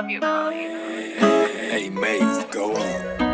love you, Chloe. Hey, Maze, go on.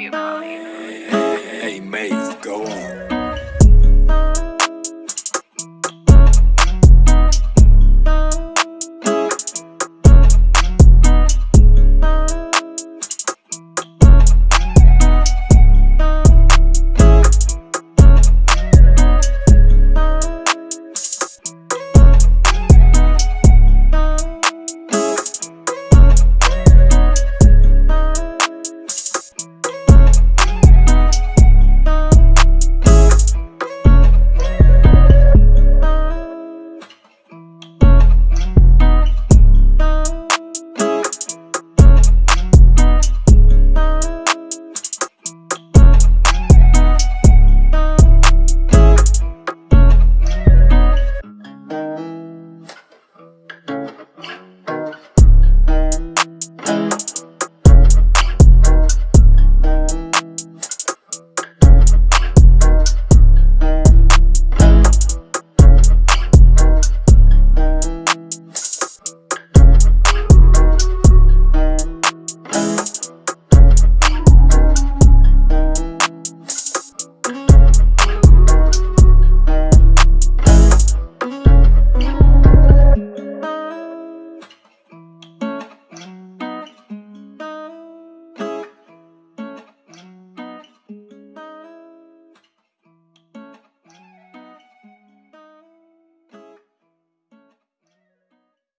You, Maze.